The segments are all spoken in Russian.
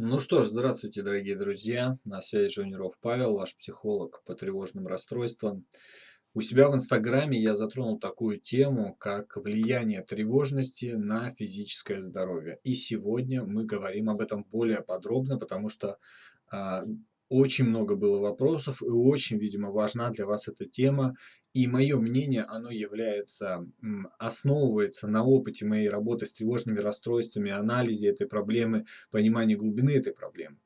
Ну что ж, здравствуйте, дорогие друзья. На связи Жониров Павел, ваш психолог по тревожным расстройствам. У себя в Инстаграме я затронул такую тему, как влияние тревожности на физическое здоровье. И сегодня мы говорим об этом более подробно, потому что а, очень много было вопросов, и очень, видимо, важна для вас эта тема. И мое мнение, оно является, основывается на опыте моей работы с тревожными расстройствами, анализе этой проблемы, понимании глубины этой проблемы.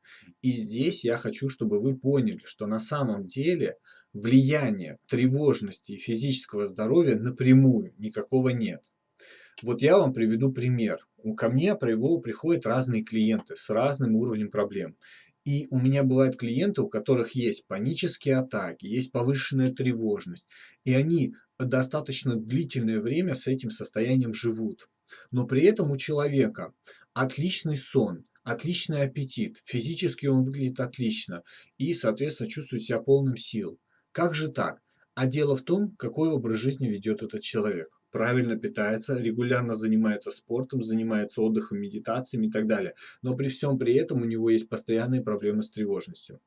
И здесь я хочу, чтобы вы поняли, что на самом деле влияния тревожности и физического здоровья напрямую никакого нет. Вот я вам приведу пример. Ко мне приходят разные клиенты с разным уровнем проблем. И у меня бывают клиенты, у которых есть панические атаки, есть повышенная тревожность, и они достаточно длительное время с этим состоянием живут. Но при этом у человека отличный сон, отличный аппетит, физически он выглядит отлично и, соответственно, чувствует себя полным сил. Как же так? А дело в том, какой образ жизни ведет этот человек правильно питается, регулярно занимается спортом, занимается отдыхом, медитациями и так далее. Но при всем при этом у него есть постоянные проблемы с тревожностью.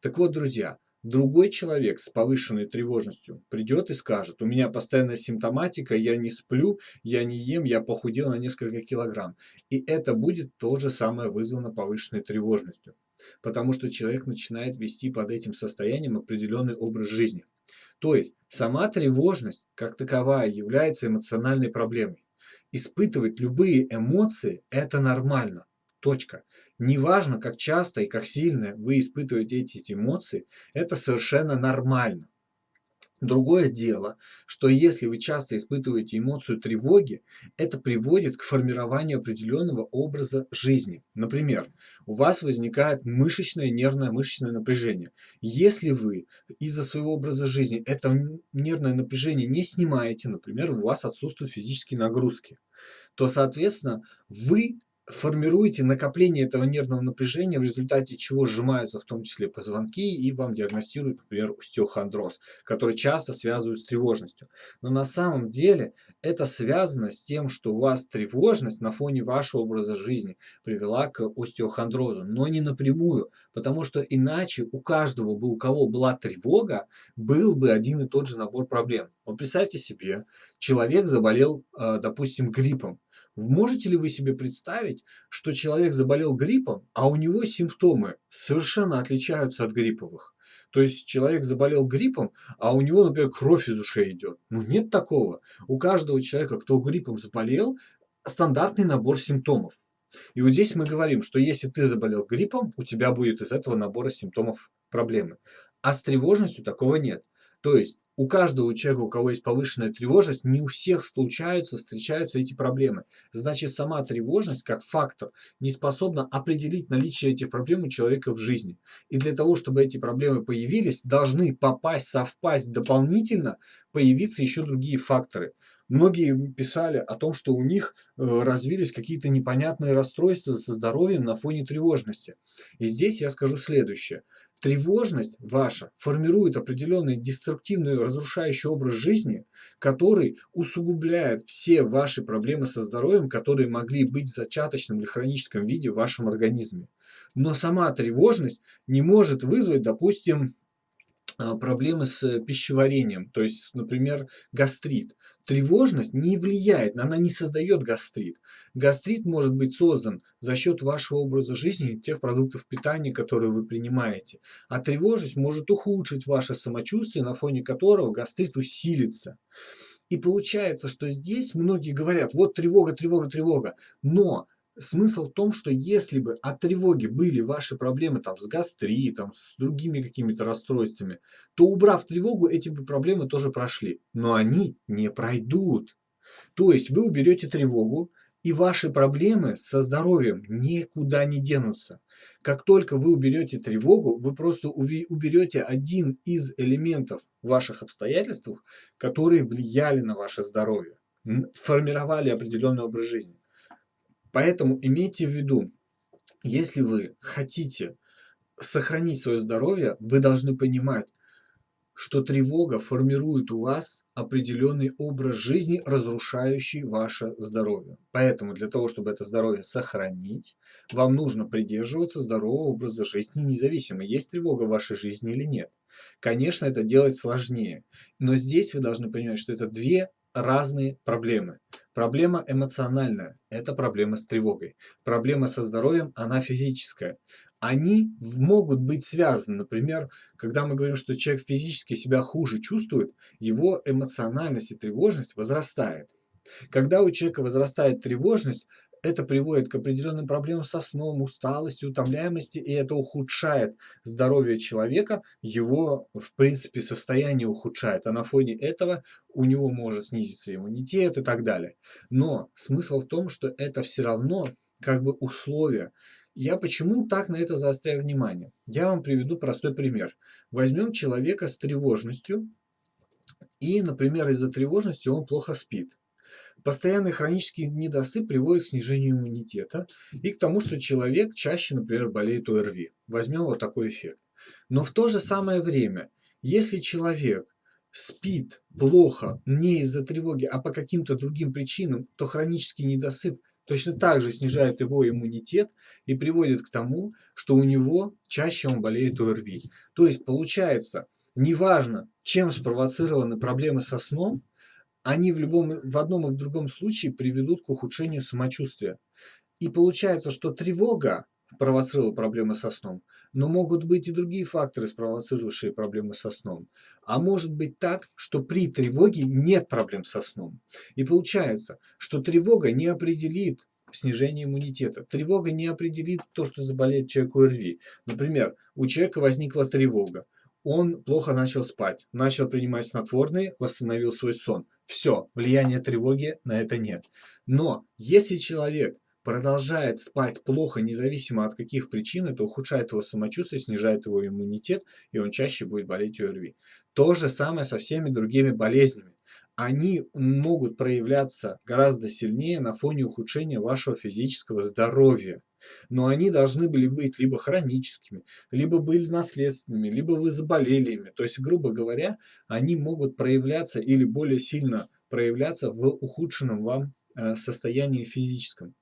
Так вот, друзья, другой человек с повышенной тревожностью придет и скажет, у меня постоянная симптоматика, я не сплю, я не ем, я похудел на несколько килограмм. И это будет то же самое вызвано повышенной тревожностью. Потому что человек начинает вести под этим состоянием определенный образ жизни. То есть сама тревожность как таковая является эмоциональной проблемой. Испытывать любые эмоции – это нормально. Точка. Неважно, как часто и как сильно вы испытываете эти эмоции, это совершенно нормально. Другое дело, что если вы часто испытываете эмоцию тревоги, это приводит к формированию определенного образа жизни. Например, у вас возникает мышечное, нервное мышечное напряжение. Если вы из-за своего образа жизни это нервное напряжение не снимаете, например, у вас отсутствуют физические нагрузки, то, соответственно, вы формируете накопление этого нервного напряжения, в результате чего сжимаются в том числе позвонки и вам диагностируют, например, остеохондроз, который часто связывают с тревожностью. Но на самом деле это связано с тем, что у вас тревожность на фоне вашего образа жизни привела к остеохондрозу, но не напрямую, потому что иначе у каждого бы, у кого была тревога, был бы один и тот же набор проблем. Вот представьте себе, человек заболел, э, допустим, гриппом, Можете ли вы себе представить, что человек заболел гриппом, а у него симптомы совершенно отличаются от грипповых? То есть человек заболел гриппом, а у него, например, кровь из ушей идет. Ну нет такого. У каждого человека, кто гриппом заболел, стандартный набор симптомов. И вот здесь мы говорим, что если ты заболел гриппом, у тебя будет из этого набора симптомов проблемы. А с тревожностью такого нет. То есть у каждого человека, у кого есть повышенная тревожность, не у всех случаются, встречаются эти проблемы. Значит, сама тревожность как фактор не способна определить наличие этих проблем у человека в жизни. И для того, чтобы эти проблемы появились, должны попасть, совпасть дополнительно, появиться еще другие факторы. Многие писали о том, что у них э, развились какие-то непонятные расстройства со здоровьем на фоне тревожности. И здесь я скажу следующее. Тревожность ваша формирует определенный деструктивный разрушающий образ жизни, который усугубляет все ваши проблемы со здоровьем, которые могли быть в зачаточном или хроническом виде в вашем организме. Но сама тревожность не может вызвать, допустим, проблемы с пищеварением, то есть, например, гастрит. Тревожность не влияет, она не создает гастрит. Гастрит может быть создан за счет вашего образа жизни, тех продуктов питания, которые вы принимаете. А тревожность может ухудшить ваше самочувствие, на фоне которого гастрит усилится. И получается, что здесь многие говорят, вот тревога, тревога, тревога. Но Смысл в том, что если бы от тревоги были ваши проблемы там, с гастритом, с другими какими-то расстройствами, то убрав тревогу, эти бы проблемы тоже прошли. Но они не пройдут. То есть вы уберете тревогу, и ваши проблемы со здоровьем никуда не денутся. Как только вы уберете тревогу, вы просто уберете один из элементов ваших обстоятельств, которые влияли на ваше здоровье, формировали определенный образ жизни. Поэтому имейте в виду, если вы хотите сохранить свое здоровье, вы должны понимать, что тревога формирует у вас определенный образ жизни, разрушающий ваше здоровье. Поэтому для того, чтобы это здоровье сохранить, вам нужно придерживаться здорового образа жизни, независимо, есть тревога в вашей жизни или нет. Конечно, это делать сложнее, но здесь вы должны понимать, что это две разные проблемы. Проблема эмоциональная– это проблема с тревогой. Проблема со здоровьем– она физическая. Они могут быть связаны. Например, когда мы говорим, что человек физически себя хуже чувствует, его эмоциональность и тревожность возрастает. Когда у человека возрастает тревожность, это приводит к определенным проблемам со сном, усталости, утомляемости, и это ухудшает здоровье человека, его, в принципе, состояние ухудшает, а на фоне этого у него может снизиться иммунитет и так далее. Но смысл в том, что это все равно как бы условия. Я почему так на это заостряю внимание? Я вам приведу простой пример. Возьмем человека с тревожностью, и, например, из-за тревожности он плохо спит. Постоянный хронический недосып приводит к снижению иммунитета и к тому, что человек чаще, например, болеет ОРВИ. Возьмем вот такой эффект. Но в то же самое время, если человек спит плохо не из-за тревоги, а по каким-то другим причинам, то хронический недосып точно так же снижает его иммунитет и приводит к тому, что у него чаще он болеет ОРВИ. То есть получается, неважно, чем спровоцированы проблемы со сном, они в, любом, в одном и в другом случае приведут к ухудшению самочувствия. И получается, что тревога провоцировала проблемы со сном, но могут быть и другие факторы, спровоцировавшие проблемы со сном. А может быть так, что при тревоге нет проблем со сном. И получается, что тревога не определит снижение иммунитета. Тревога не определит то, что заболеет человек ОРВИ. Например, у человека возникла тревога он плохо начал спать, начал принимать снотворные, восстановил свой сон. Все, влияния тревоги на это нет. Но если человек продолжает спать плохо, независимо от каких причин, это ухудшает его самочувствие, снижает его иммунитет, и он чаще будет болеть ОРВИ. То же самое со всеми другими болезнями. Они могут проявляться гораздо сильнее на фоне ухудшения вашего физического здоровья но они должны были быть либо хроническими, либо были наследственными, либо вы заболели ими. То есть, грубо говоря, они могут проявляться или более сильно проявляться в ухудшенном вам э, состоянии физическом.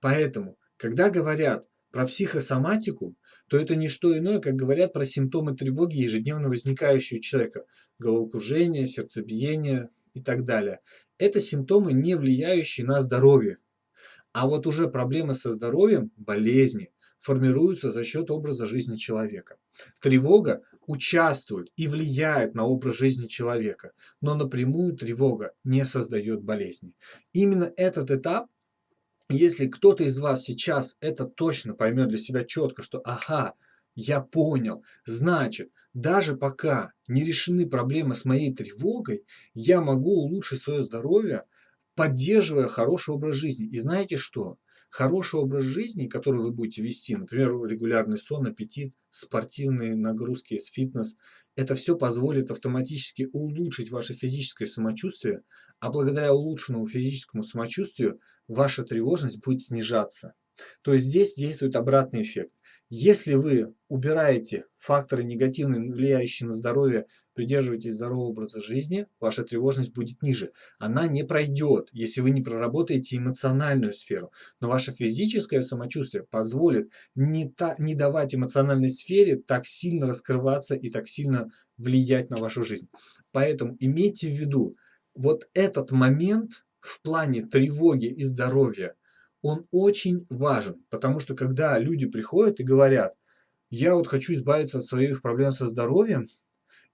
Поэтому, когда говорят про психосоматику, то это не что иное, как говорят про симптомы тревоги, ежедневно возникающие у человека. Головокружение, сердцебиение и так далее. Это симптомы, не влияющие на здоровье. А вот уже проблемы со здоровьем, болезни, формируются за счет образа жизни человека. Тревога участвует и влияет на образ жизни человека, но напрямую тревога не создает болезни. Именно этот этап, если кто-то из вас сейчас это точно поймет для себя четко, что ага, я понял, значит, даже пока не решены проблемы с моей тревогой, я могу улучшить свое здоровье поддерживая хороший образ жизни. И знаете что? Хороший образ жизни, который вы будете вести, например, регулярный сон, аппетит, спортивные нагрузки, фитнес, это все позволит автоматически улучшить ваше физическое самочувствие, а благодаря улучшенному физическому самочувствию ваша тревожность будет снижаться. То есть здесь действует обратный эффект. Если вы убираете факторы негативные, влияющие на здоровье, придерживаетесь здорового образа жизни, ваша тревожность будет ниже. Она не пройдет, если вы не проработаете эмоциональную сферу. Но ваше физическое самочувствие позволит не, та, не давать эмоциональной сфере так сильно раскрываться и так сильно влиять на вашу жизнь. Поэтому имейте в виду, вот этот момент в плане тревоги и здоровья – он очень важен, потому что когда люди приходят и говорят, я вот хочу избавиться от своих проблем со здоровьем,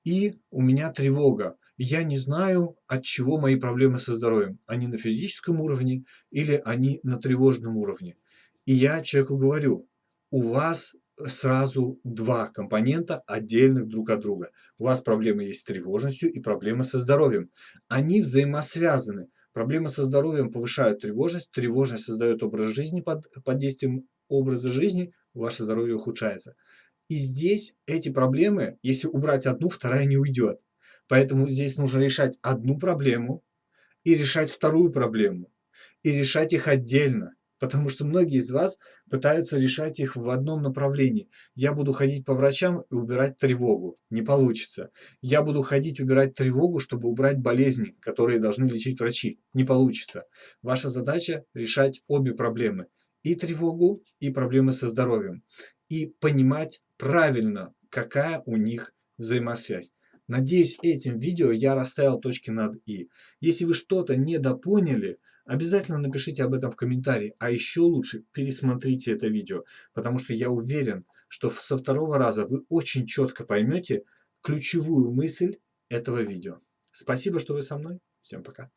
и у меня тревога, я не знаю, от чего мои проблемы со здоровьем. Они на физическом уровне или они на тревожном уровне. И я человеку говорю, у вас сразу два компонента отдельных друг от друга. У вас проблемы есть с тревожностью и проблемы со здоровьем. Они взаимосвязаны. Проблемы со здоровьем повышают тревожность, тревожность создает образ жизни под, под действием образа жизни, ваше здоровье ухудшается. И здесь эти проблемы, если убрать одну, вторая не уйдет. Поэтому здесь нужно решать одну проблему и решать вторую проблему. И решать их отдельно. Потому что многие из вас пытаются решать их в одном направлении. Я буду ходить по врачам и убирать тревогу. Не получится. Я буду ходить убирать тревогу, чтобы убрать болезни, которые должны лечить врачи. Не получится. Ваша задача решать обе проблемы. И тревогу, и проблемы со здоровьем. И понимать правильно, какая у них взаимосвязь. Надеюсь, этим видео я расставил точки над «и». Если вы что-то недопоняли, обязательно напишите об этом в комментарии. А еще лучше пересмотрите это видео, потому что я уверен, что со второго раза вы очень четко поймете ключевую мысль этого видео. Спасибо, что вы со мной. Всем пока.